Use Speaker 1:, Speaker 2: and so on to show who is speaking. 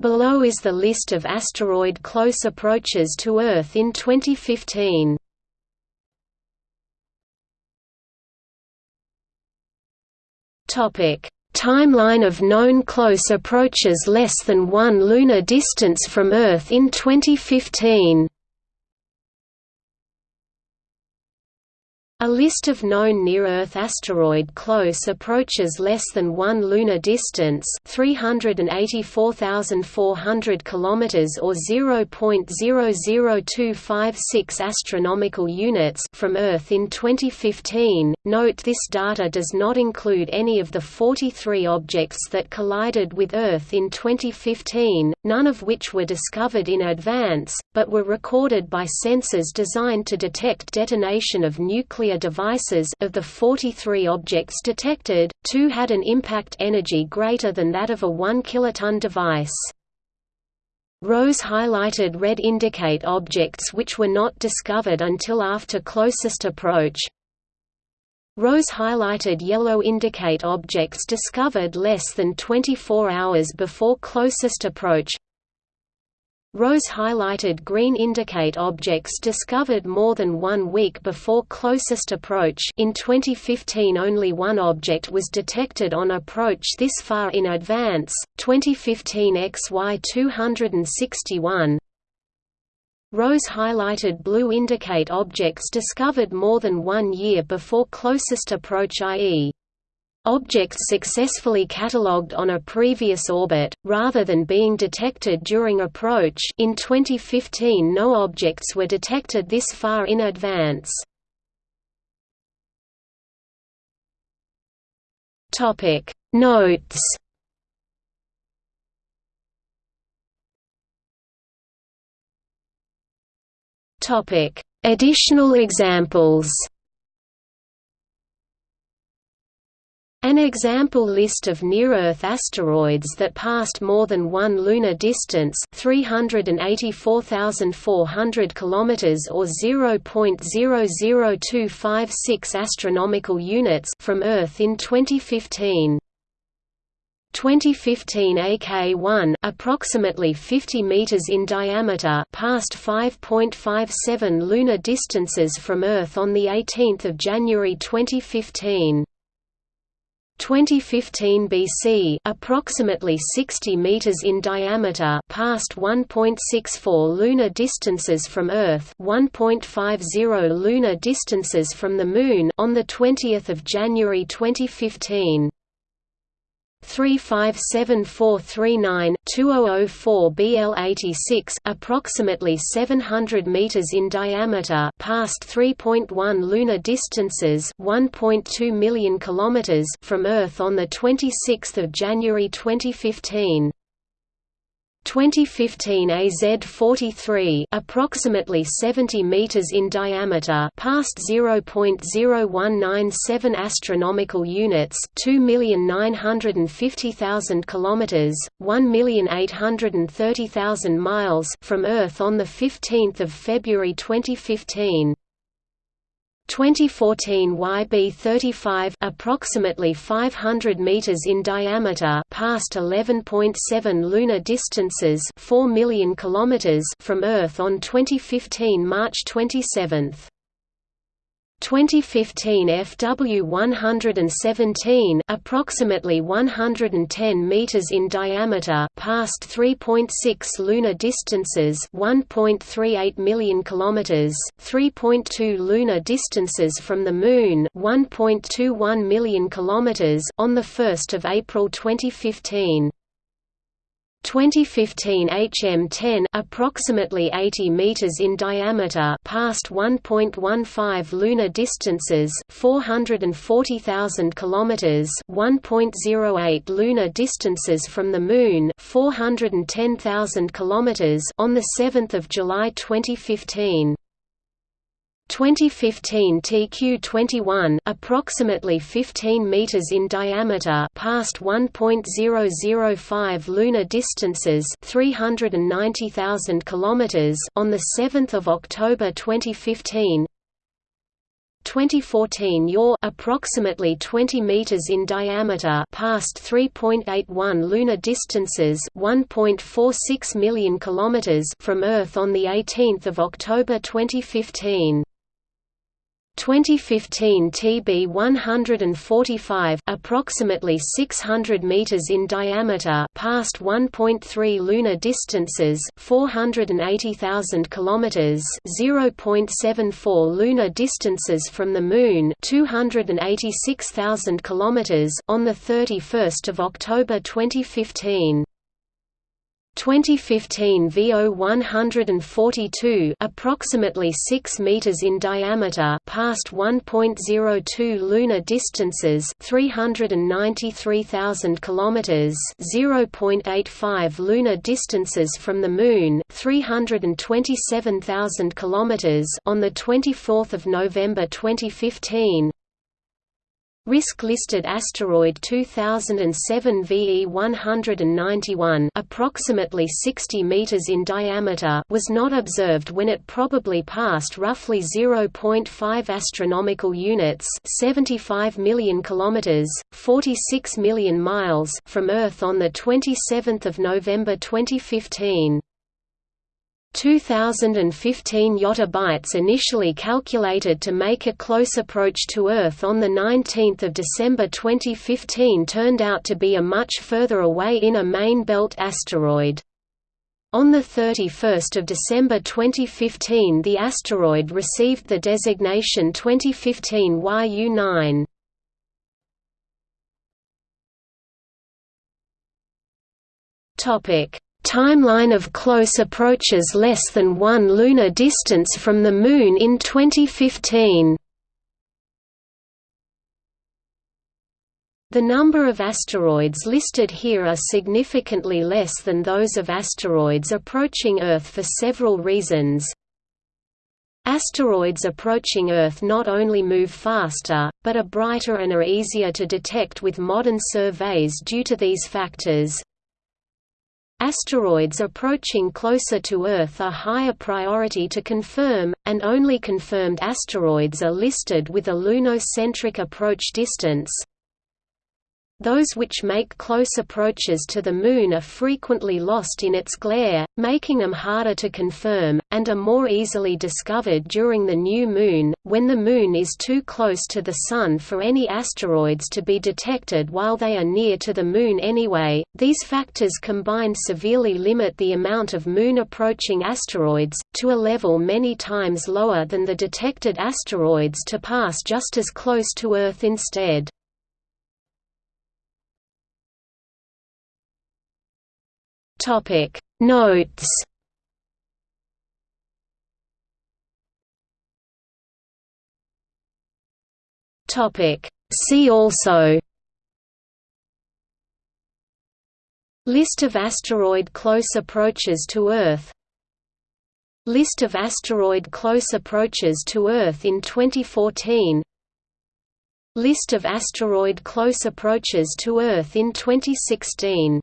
Speaker 1: Below is the list of asteroid close approaches to Earth in 2015. Topic: Timeline of known close approaches less than 1 lunar distance from Earth in 2015. A list of known near-Earth asteroid close approaches less than 1 lunar distance, 384,400 kilometers or 0.00256 astronomical units from Earth in 2015. Note this data does not include any of the 43 objects that collided with Earth in 2015, none of which were discovered in advance, but were recorded by sensors designed to detect detonation of nuclear nuclear devices of the 43 objects detected, two had an impact energy greater than that of a 1 kiloton device. Rows highlighted red indicate objects which were not discovered until after closest approach. Rows highlighted yellow indicate objects discovered less than 24 hours before closest approach. Rows highlighted green indicate objects discovered more than one week before closest approach in 2015 only one object was detected on approach this far in advance, 2015 XY 261 Rows highlighted blue indicate objects discovered more than one year before closest approach i.e. Objects successfully catalogued on a previous orbit, rather than being detected during approach. In 2015 no objects were detected this far in advance. Notes. Additional examples An example list of near-Earth asteroids that passed more than one lunar distance 384,400 km or 0.00256 astronomical units from Earth in 2015. 2015 AK1 approximately 50 meters in diameter passed 5.57 lunar distances from Earth on the 18th of January 2015. 2015 BC, approximately 60 meters in diameter, passed 1.64 lunar distances from Earth, 1.50 lunar distances from the Moon on the 20th of January 2015. 357439 2004 BL86 approximately 700 meters in diameter past 3.1 lunar distances 1.2 million kilometers from Earth on the 26th of January 2015 2015 AZ43 approximately 70 meters in diameter past 0.0197 astronomical units 2,950,000 kilometers 1,830,000 miles from Earth on the 15th of February 2015 2014 YB35 approximately 500 meters in diameter past 11.7 lunar distances 4 million kilometers from Earth on 2015 March 27 2015 FW117 approximately 110 meters in diameter past 3.6 lunar distances 1.38 million kilometers 3.2 lunar distances from the moon 1.21 million kilometers on the 1st of April 2015 2015 HM10 approximately 80 meters in diameter past 1.15 lunar distances 440,000 kilometers 1.08 lunar distances from the moon 410,000 kilometers on the 7th of July 2015 2015 TQ21 approximately 15 meters in diameter past 1.005 lunar distances 390,000 kilometers on the 7th of October 2015 2014 Your approximately 20 meters in diameter past 3.81 lunar distances 1.46 million kilometers from Earth on the 18th of October 2015 2015 TB145 approximately 600 meters in diameter past 1.3 lunar distances 480,000 kilometers 0.74 lunar distances from the moon 286,000 kilometers on the 31st of October 2015 2015 VO 142 approximately 6 meters in diameter past 1.02 lunar distances 393,000 kilometers 0.85 lunar distances from the moon 327,000 kilometers on the 24th of November 2015 Risk-listed asteroid 2007 VE 191 approximately 60 meters in diameter was not observed when it probably passed roughly 0.5 astronomical units, 75 million kilometers, 46 million miles from Earth on the 27th of November 2015. 2015 yottabytes initially calculated to make a close approach to Earth on 19 December 2015 turned out to be a much further away inner main belt asteroid. On 31 December 2015 the asteroid received the designation 2015 YU-9. Topic Timeline of close approaches less than one lunar distance from the Moon in 2015 The number of asteroids listed here are significantly less than those of asteroids approaching Earth for several reasons. Asteroids approaching Earth not only move faster, but are brighter and are easier to detect with modern surveys due to these factors. Asteroids approaching closer to Earth are higher priority to confirm, and only confirmed asteroids are listed with a lunocentric approach distance. Those which make close approaches to the Moon are frequently lost in its glare, making them harder to confirm, and are more easily discovered during the new Moon, when the Moon is too close to the Sun for any asteroids to be detected while they are near to the Moon anyway. These factors combined severely limit the amount of Moon-approaching asteroids, to a level many times lower than the detected asteroids to pass just as close to Earth instead. Topic. Notes. Topic. See also. List of asteroid close approaches to Earth. List of asteroid close approaches to Earth in 2014 List of asteroid close approaches to Earth in 2016